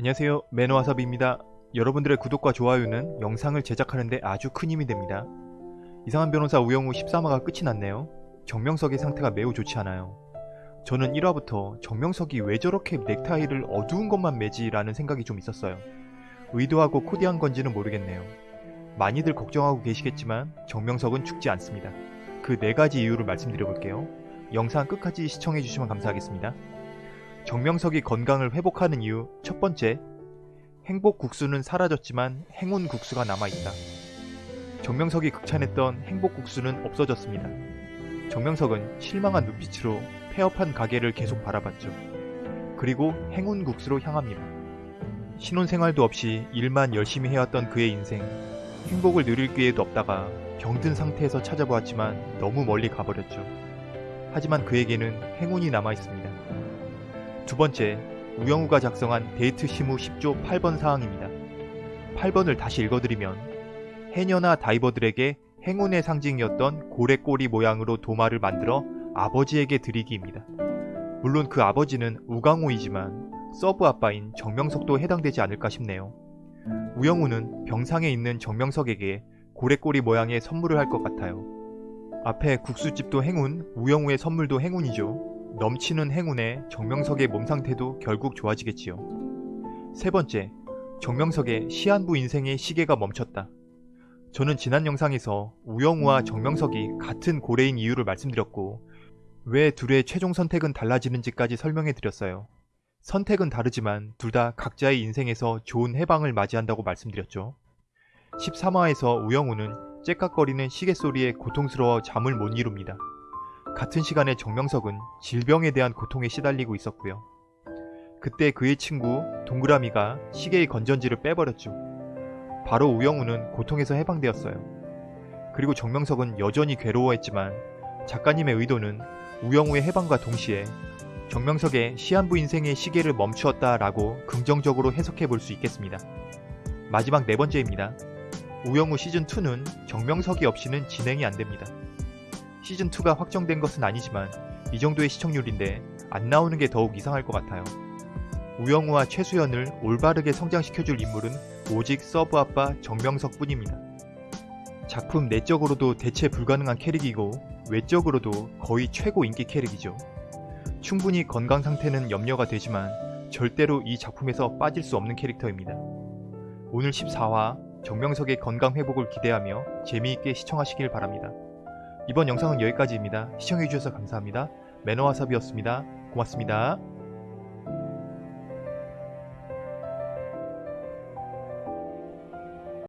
안녕하세요. 매너와사비입니다. 여러분들의 구독과 좋아요는 영상을 제작하는데 아주 큰 힘이 됩니다. 이상한 변호사 우영우 13화가 끝이 났네요. 정명석의 상태가 매우 좋지 않아요. 저는 1화부터 정명석이 왜 저렇게 넥타이를 어두운 것만 매지 라는 생각이 좀 있었어요. 의도하고 코디한 건지는 모르겠네요. 많이들 걱정하고 계시겠지만 정명석은 죽지 않습니다. 그 네 가지 이유를 말씀드려 볼게요. 영상 끝까지 시청해 주시면 감사하겠습니다 정명석이 건강을 회복하는 이유 첫 번째, 행복 국수는 사라졌지만 행운 국수가 남아있다. 정명석이 극찬했던 행복 국수는 없어졌습니다. 정명석은 실망한 눈빛으로 폐업한 가게를 계속 바라봤죠. 그리고 행운 국수로 향합니다. 신혼생활도 없이 일만 열심히 해왔던 그의 인생, 행복을 누릴 기회도 없다가 병든 상태에서 찾아보았지만 너무 멀리 가버렸죠. 하지만 그에게는 행운이 남아있습니다. 두 번째, 우영우가 작성한 데이트 시무 10조 8번 사항입니다. 8번을 다시 읽어드리면 해녀나 다이버들에게 행운의 상징이었던 고래 꼬리 모양으로 도마를 만들어 아버지에게 드리기입니다. 물론 그 아버지는 우광호이지만 sub 아빠인 정명석도 해당되지 않을까 싶네요. 우영우는 병상에 있는 정명석에게 고래꼬리 모양의 선물을 할 것 같아요. 앞에 국수집도 행운, 우영우의 선물도 행운이죠. 넘치는 행운에 정명석의 몸 상태도 결국 좋아지겠지요. 세 번째, 정명석의 시한부 인생의 시계가 멈췄다. 저는 지난 영상에서 우영우와 정명석이 같은 고래인 이유를 말씀드렸고 왜 둘의 최종 선택은 달라지는지까지 설명해 드렸어요. 선택은 다르지만 둘 다 각자의 인생에서 좋은 해방을 맞이한다고 말씀드렸죠. 13화에서 우영우는 째깍거리는 시계 소리에 고통스러워 잠을 못 이룹니다. 같은 시간에 정명석은 질병에 대한 고통에 시달리고 있었고요. 그때 그의 친구 동그라미가 시계의 건전지를 빼버렸죠. 바로 우영우는 고통에서 해방되었어요. 그리고 정명석은 여전히 괴로워했지만 작가님의 의도는 우영우의 해방과 동시에 정명석의 시한부 인생의 시계를 멈추었다 라고 긍정적으로 해석해 볼 수 있겠습니다. 마지막 네 번째입니다. 우영우 시즌2는 정명석이 없이는 진행이 안 됩니다. 시즌2가 확정된 것은 아니지만 이 정도의 시청률인데 안 나오는 게 더욱 이상할 것 같아요. 우영우와 최수연을 올바르게 성장시켜줄 인물은 오직 sub 아빠 정명석 뿐입니다. 작품 내적으로도 대체 불가능한 캐릭이고 외적으로도 거의 최고 인기 캐릭이죠. 충분히 건강 상태는 염려가 되지만 절대로 이 작품에서 빠질 수 없는 캐릭터입니다. 오늘 14화 정명석의 건강 회복을 기대하며 재미있게 시청하시길 바랍니다. 이번 영상은 여기까지입니다. 시청해주셔서 감사합니다. 매너와삽이었습니다. 고맙습니다.